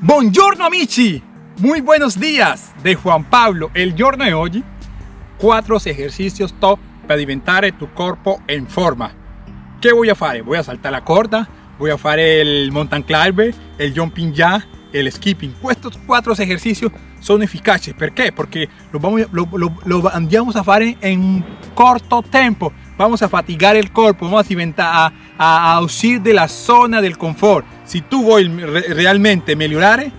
Buongiorno amici, muy buenos días de Juan Pablo. El giorno de hoy, cuatro ejercicios top para diventare tu cuerpo en forma. ¿Qué voy a hacer? Voy a saltar la corda, voy a hacer el mountain climber, el jumping jack, el skipping. Estos cuatro ejercicios son eficaces. ¿Por qué? Porque lo, vamos, lo, lo, a hacer en corto tiempo. Vamos a fatigar el cuerpo, vamos a, a, a uscire de la zona del confort. Si tú vuoi realmente mejorar,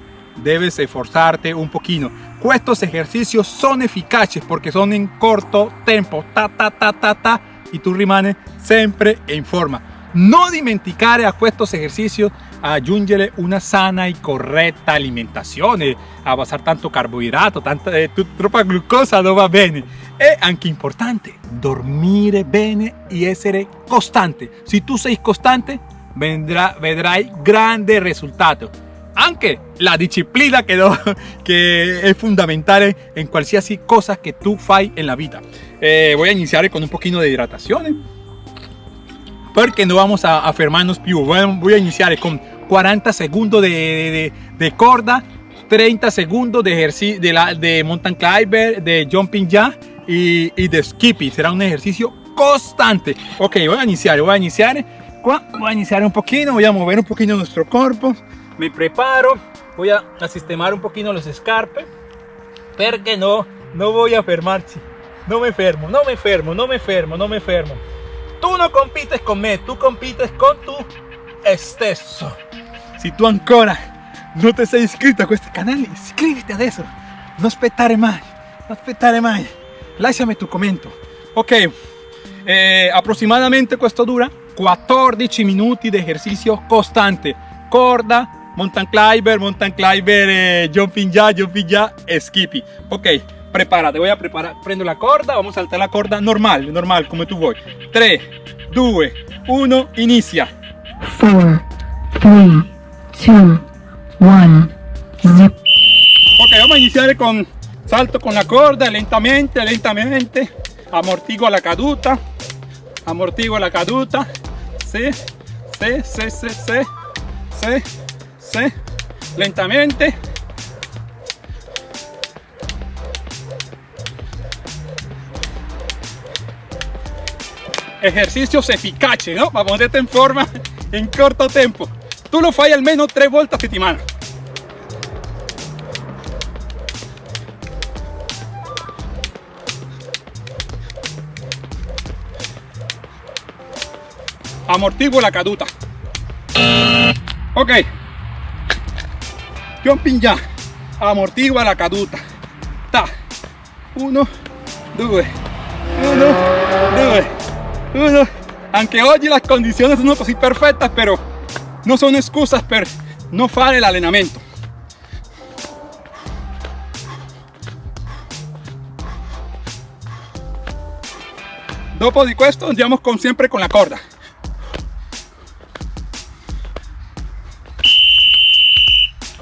debes esforzarte un poquito. Estos ejercicios son eficaces porque son en corto tiempo, ta ta ta ta ta, y tú rimanes siempre en forma. No dimenticare a estos ejercicios aggiungere una sana y correcta alimentación, a basar tanto carbohidrato, tanta eh, tropa glucosa no va bene. Es anche importante dormire bene y essere costante. Si tú sei costante, vendrá, vedrai grande resultado. Aunque la disciplina que, no, que es fundamental en cualquier cosa que tú fai en la vida. Eh, voy a iniciar con un poquito de hidratación. Porque no vamos a, a fermarnos più. Voy a iniciar con 40 segundos de, de, de corda, 30 segundos de, de, la, de mountain climber, de jumping jack y, y, de skipping. Será un ejercicio constante. Ok, voy a iniciar, voy a iniciar. Voy a iniciar un poquito, voy a mover un poquito nuestro cuerpo. Me preparo, voy a, sistemar un poquito los escarpes. Porque no, no voy a fermarse. No me fermo, no me fermo, no me fermo, no me fermo. Tú no compites con me, tú compites con tu stesso. Si tu ancora non ti sei iscritto a questo canale, iscriviti adesso. Non aspettare mai, non aspettare mai. Lasciami tu commento. Ok, eh, aproximadamente questo dura 14 minuti di esercizio costante. Corda, mountain climber, mountain climber, eh, jumping jack, jumping e skipping. Ok, prepárate, voy a preparar, prendo la corda, vamos a saltar la corda normal, normal, come tu vuoi. 3, 2, 1, inizia. 4, 3, 2, 1, zip. Ok, vamos a iniciar con salto con la corda, lentamente, lentamente, amortiguo la caduta, amortiguo la caduta, sí, sí, sí, sí, sí, sí, sí, lentamente. Ejercicios eficaces, ¿no? Para ponerte en forma en corto tiempo. Tú lo fai al menos tres vueltas a settimana. Amortiguo la caduta. Ok. Jumping ya. Amortigua la caduta. Ta. Uno, due. Uno, due. Uno. Anche oggi las condiciones sono così perfette, però non sono excusas per non fare l'allenamento. Dopo di questo andiamo con, sempre con la corda.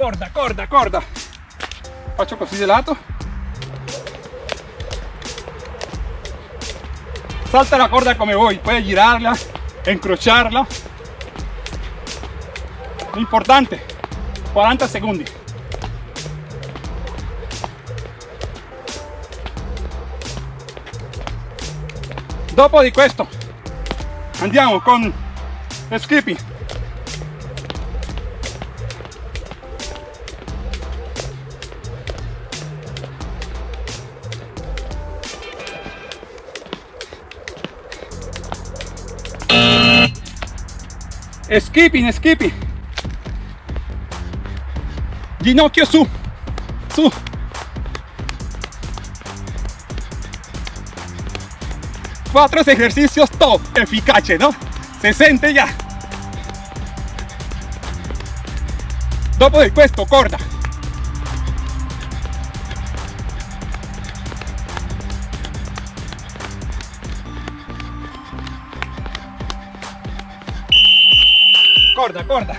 Corda, corda, corda. Faccio così di lato. Salta la corda come vuoi, puoi girarla, incrociarla. Importante, 40 secondi. Dopo di questo andiamo con skipping. Skipping, skipping. Ginocchio su, su. Cuatro ejercicios top, eficaces, ¿no? Se siente ya. Dopo di questo, corda. Corda, corda.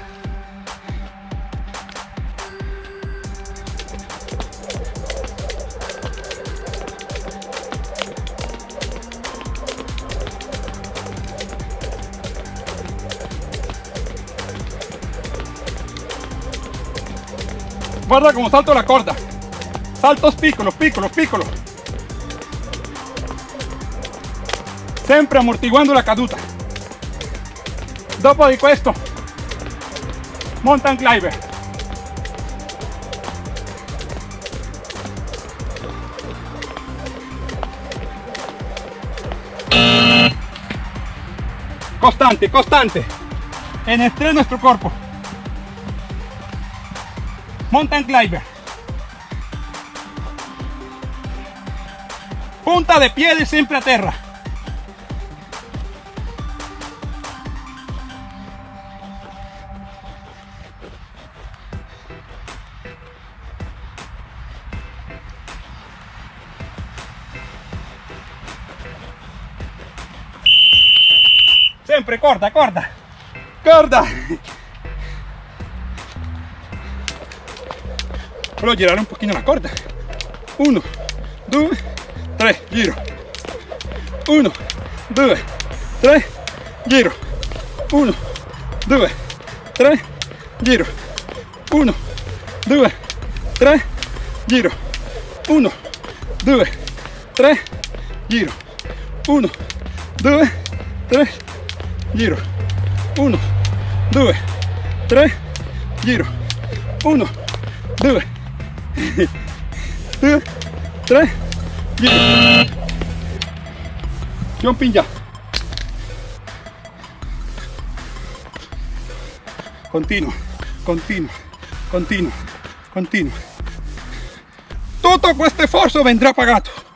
Guarda como salto la corda. Saltos piccolo, piccolo, piccolo. Sempre amortiguando la caduta. Dopo di questo, mountain climber. Constante, constante. En estrés nuestro cuerpo. Mountain climber. Punta de pie de siempre a tierra. Corta, corta. Corta. Volevo girare un pochino la corda. Uno, due, tre, giro. Uno, due, tre, giro. Uno, due, tre, giro. Uno, due, tre, giro. Uno, due, tre, giro. Uno, due, tre, giro. Uno, due, tre, giro. Uno, due, due, tre, giro. Jumping ya. Continuo, continuo, continuo, continuo. Tutto questo sforzo vendrà pagato.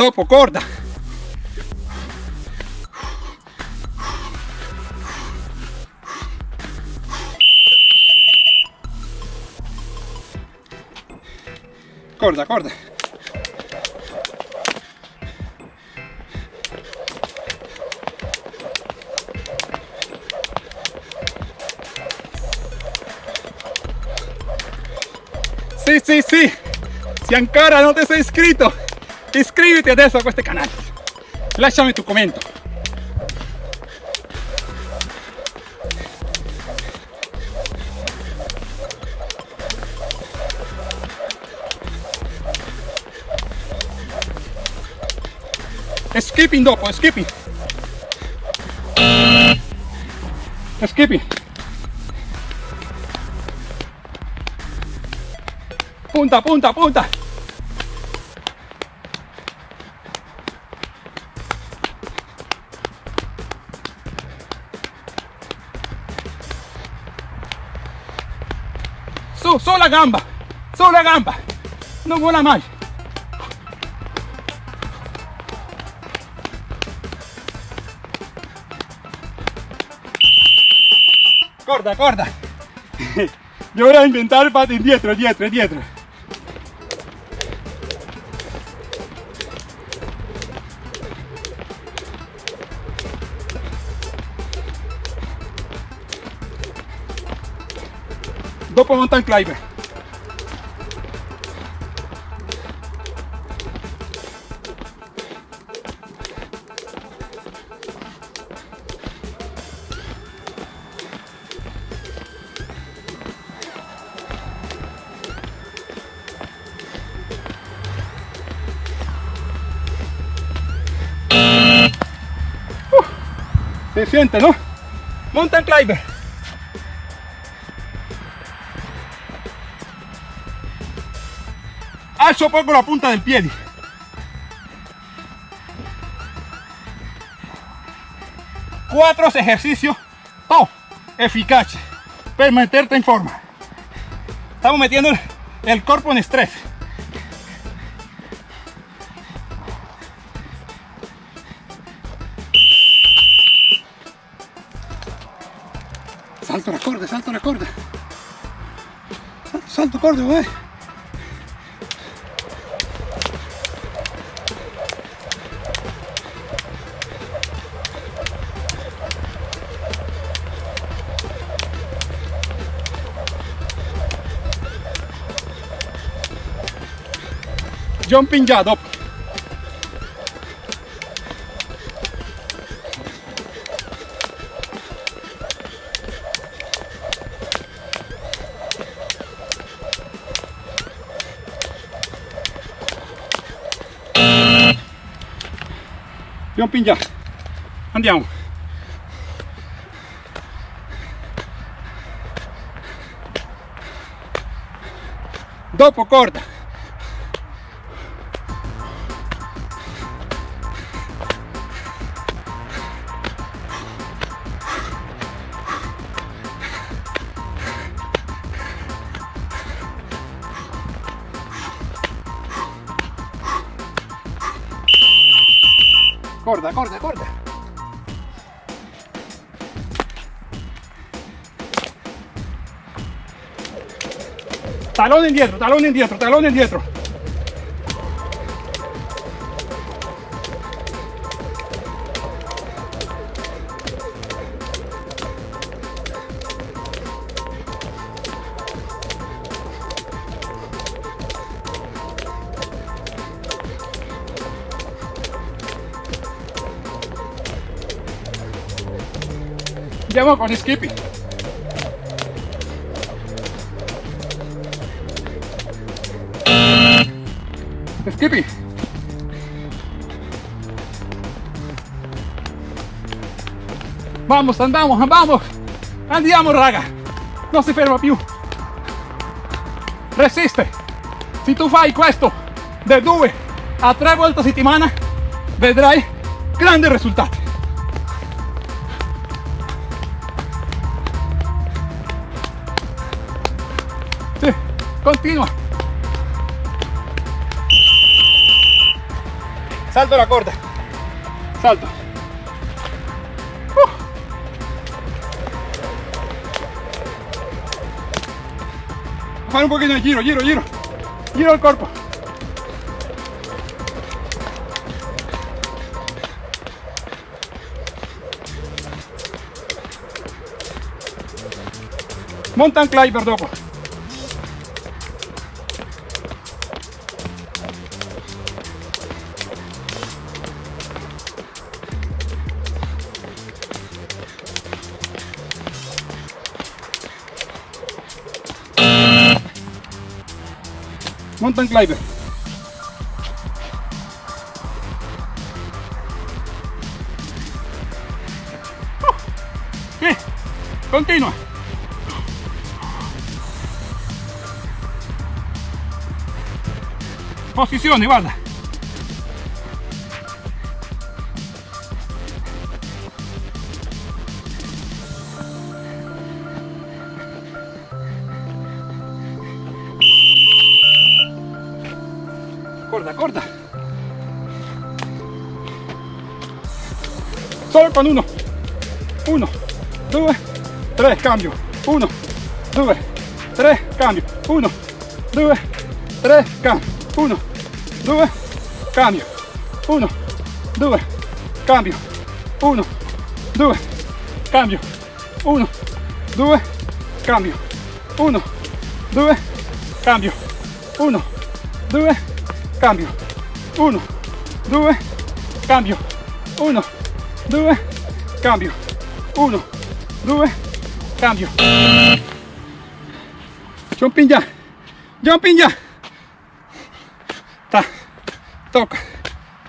Dopo corda. Corda, corda. Sì, sì, sì. Si ancora non ti sei iscritto, iscriviti adesso a questo canale. Lasciami tu commento. Skipping dopo, skipping. Skipping. Punta, punta, punta. Su, su la gamba, su la gamba. No vuela más. Corda, corda. Yo voy a inventar pata indietro, dietro, dietro. Dopo mountain climber. Se siente, ¿no? Mountain climber. Alzo poco la punta del piede. Cuatro ejercicios top, eficaces para meterte en forma. Estamos metiendo el, el cuerpo en estrés. Salto la corda, salto la corda. Salto, salto corda, güey. jumping gallop jumping gallop andiamo. Dopo corda. Corta, corta, corta. Talón indietro, talón indietro, talón indietro. Andiamo con Skippy. Skippy. Vamos, andiamo, vamos. Andiamo, raga. Non si ferma più. Resiste. Se tu fai questo da due a tre volte a settimana, vedrai grandi risultati. Continúa. Salto la corta. Salto. Uh. Para un poquito de giro, giro, giro. Giro el cuerpo. Mountain climber, dopo. Glider. Continúa. Posición y. con uno. Uno, due, tre, cambio. Uno, due, tre, cambio. Uno, due, tre, cambio. Uno, due, cambio. Uno, due, cambio. Uno, due, cambio. Uno, due, cambio. Uno, due, cambio. Uno, due, cambio. Uno, due, cambio. Uno, due, cambio. Uno, due, cambio. Jumping già. Jumping già. Ta. Tocca.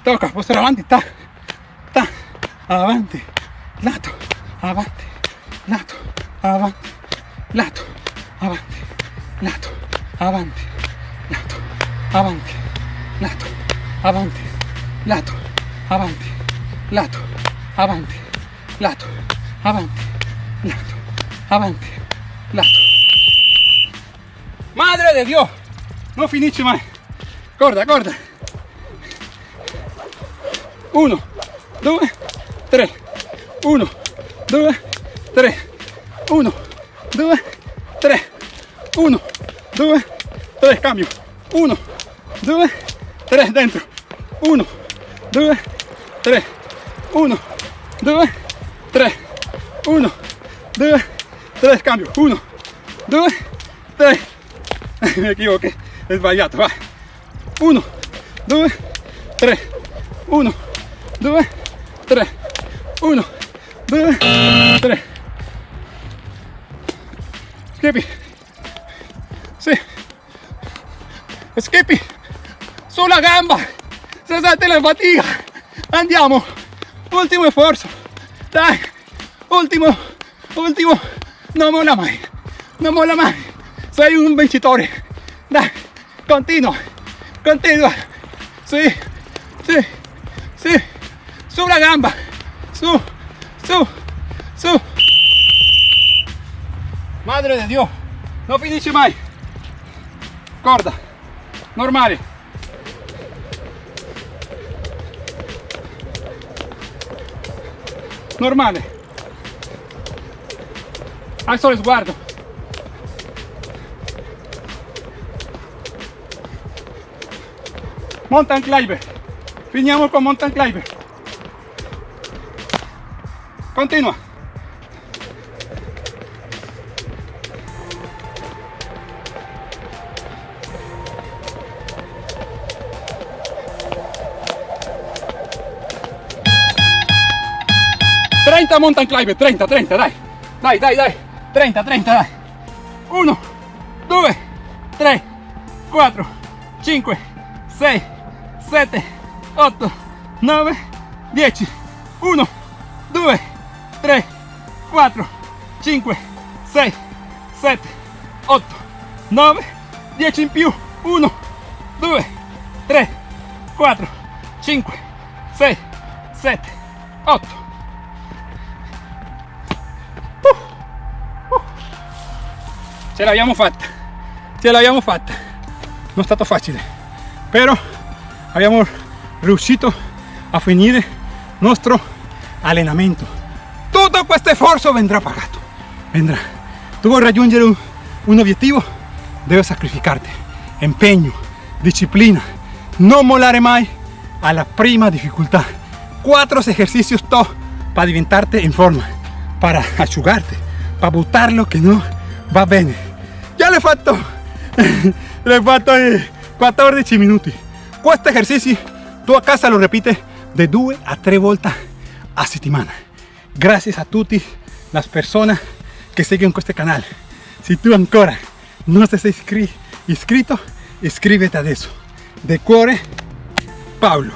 Tocca. Postare avanti. Ta. Ta. Avanti. Lato. Avanti. Lato. Avanti. Lato. Avanti. Lato. Avanti. Lato. Avanti. Lato. Avanti. Lato. Avanti. Lato. Avanti. Lato. Avanti. Lato. Avanti. Lato. Madre de Dios. No finisce mai. Corda, corda. Uno, due, tre. Uno, due, tre. Uno, due, tre. Uno, due, tre. Cambio. Uno, due, tre. Dentro. Uno, due, tre. Uno, due, 3, 1, 2, 3, cambio, 1, 2, 3, me equivoqué, es vallato, va, 1, 2, 3, 1, 2, 3, 1, 2, 3, skippy, sí, skippy, sulla gamba, cessate la fatica, andiamo, ultimo sforzo, Dai. Ultimo. Ultimo. Non molla mai. Non molla mai. Sei un vincitore. Dai. Continua. Continua. Sì. Sì. Sì. Su la gamba. Su. Su. Su. Madre de Dio. Non finisce mai. Corda. Normale. Normale. Alzo lo sguardo. Mountain climber. Finiamo con mountain climber. Continua 30 mountain climber, 30, 30, dai, dai, dai, dai, 30, 30, dai, 1, 2, 3, 4, 5, 6, 7, 8, 9, 10, 1, 2, 3, 4, 5, 6, 7, 8, 9, 10 in più, 1, 2, 3, 4, 5, 6, 7, 8, ce l'abbiamo fatta ce l'abbiamo fatta non è stato facile però abbiamo riuscito a finire nostro allenamento tutto questo sforzo vendrà pagato vendrà tu vuoi raggiungere un, un obiettivo devi sacrificarte. Impegno disciplina. Non mollare mai alla prima difficoltà cuatro ejercicios top para diventarte in forma para asciugarte para buttar lo que no va bene ya le fatto le fatto 14 minuti questo esercizio tu a casa lo repite de 2 a 3 volte a settimana gracias a tutti las personas que siguen este canal. Si tú ancora no te sei iscrito iscrivete adesso de cuore Pablo